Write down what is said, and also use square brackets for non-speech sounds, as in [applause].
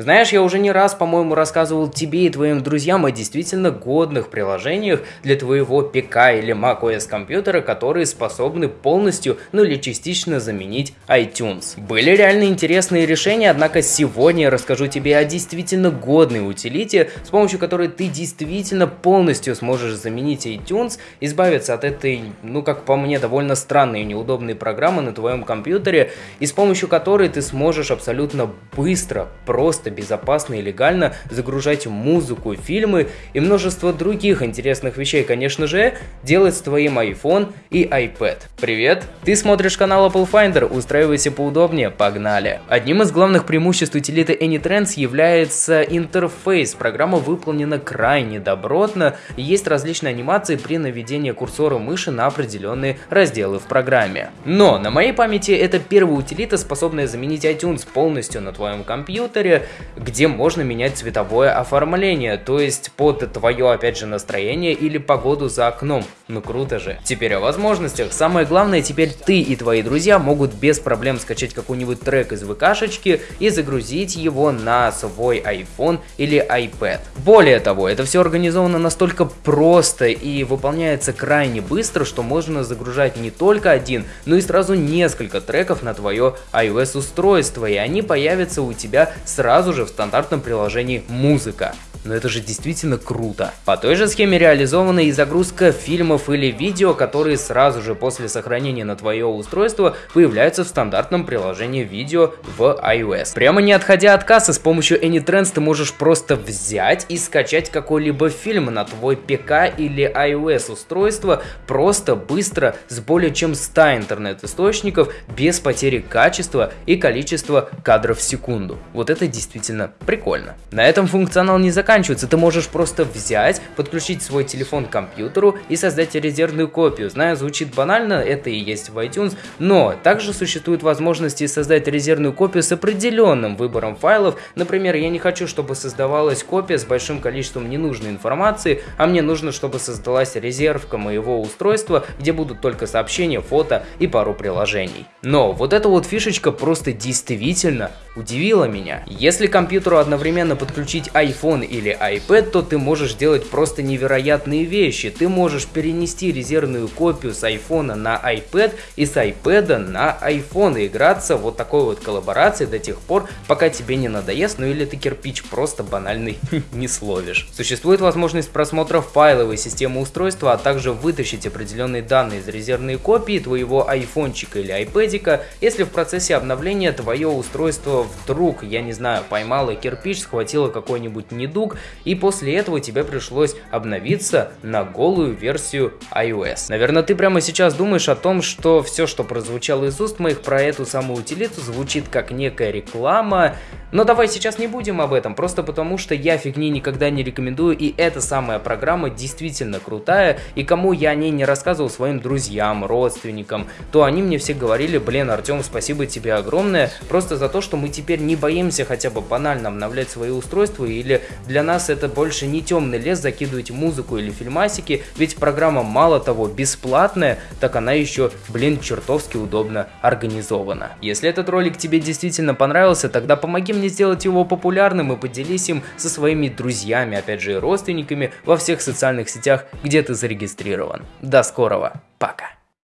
Знаешь, я уже не раз, по-моему, рассказывал тебе и твоим друзьям о действительно годных приложениях для твоего ПК или macOS компьютера, которые способны полностью, ну или частично заменить iTunes. Были реально интересные решения, однако сегодня я расскажу тебе о действительно годной утилите, с помощью которой ты действительно полностью сможешь заменить iTunes, избавиться от этой, ну как по мне, довольно странной и неудобной программы на твоем компьютере, и с помощью которой ты сможешь абсолютно быстро, просто просто, безопасно и легально загружать музыку, фильмы и множество других интересных вещей, конечно же, делать с твоим iPhone и iPad. Привет! Ты смотришь канал Apple Finder, устраивайся поудобнее, погнали! Одним из главных преимуществ утилиты AnyTrends является интерфейс. Программа выполнена крайне добротно, есть различные анимации при наведении курсора мыши на определенные разделы в программе. Но на моей памяти это первая утилита, способная заменить iTunes полностью на твоем компьютере, где можно менять цветовое оформление, то есть под твое, опять же, настроение или погоду за окном. Ну круто же. Теперь о возможностях. Самое главное, теперь ты и твои друзья могут без проблем скачать какой-нибудь трек из ВКшечки и загрузить его на свой iPhone или iPad. Более того, это все организовано настолько просто и выполняется крайне быстро, что можно загружать не только один, но и сразу несколько треков на твое iOS устройство, и они появятся у тебя сразу же в стандартном приложении «Музыка». Но это же действительно круто. По той же схеме реализована и загрузка фильмов или видео, которые сразу же после сохранения на твое устройство появляются в стандартном приложении видео в iOS. Прямо не отходя от кассы, с помощью AnyTrends ты можешь просто взять и скачать какой-либо фильм на твой ПК или iOS устройство просто, быстро, с более чем 100 интернет-источников, без потери качества и количества кадров в секунду. Вот это действительно прикольно. На этом функционал не заканчивается. Ты можешь просто взять, подключить свой телефон к компьютеру и создать резервную копию. Знаю, звучит банально, это и есть в iTunes, но также существует возможность создать резервную копию с определенным выбором файлов. Например, я не хочу, чтобы создавалась копия с большим количеством ненужной информации, а мне нужно, чтобы создалась резервка моего устройства, где будут только сообщения, фото и пару приложений. Но вот эта вот фишечка просто действительно удивила меня. Если компьютеру одновременно подключить iPhone или iPad, то ты можешь делать просто невероятные вещи. Ты можешь перенести резервную копию с iPhone на iPad и с iPad на iPhone и играться вот такой вот коллаборацией до тех пор, пока тебе не надоест, ну или ты кирпич просто банальный [laughs] не словишь. Существует возможность просмотра файловой системы устройства, а также вытащить определенные данные из резервной копии твоего айфончика или айпэдика, если в процессе обновления твое устройство вдруг, я не знаю, поймало кирпич, схватило какой-нибудь недуг, и после этого тебе пришлось обновиться на голую версию iOS. Наверное, ты прямо сейчас думаешь о том, что все, что прозвучало из уст моих про эту самую утилиту, звучит как некая реклама, но давай сейчас не будем об этом, просто потому что я фигни никогда не рекомендую, и эта самая программа действительно крутая, и кому я о ней не рассказывал своим друзьям, родственникам, то они мне все говорили, блин, Артем, спасибо тебе огромное, просто за то, что мы теперь не боимся хотя бы банально обновлять свои устройства, или для нас это больше не темный лес закидывать музыку или фильмасики, ведь программа мало того бесплатная, так она еще, блин, чертовски удобно организована. Если этот ролик тебе действительно понравился, тогда помоги мне сделать его популярным и поделись им со своими друзьями, опять же и родственниками во всех социальных сетях, где ты зарегистрирован. До скорого, пока!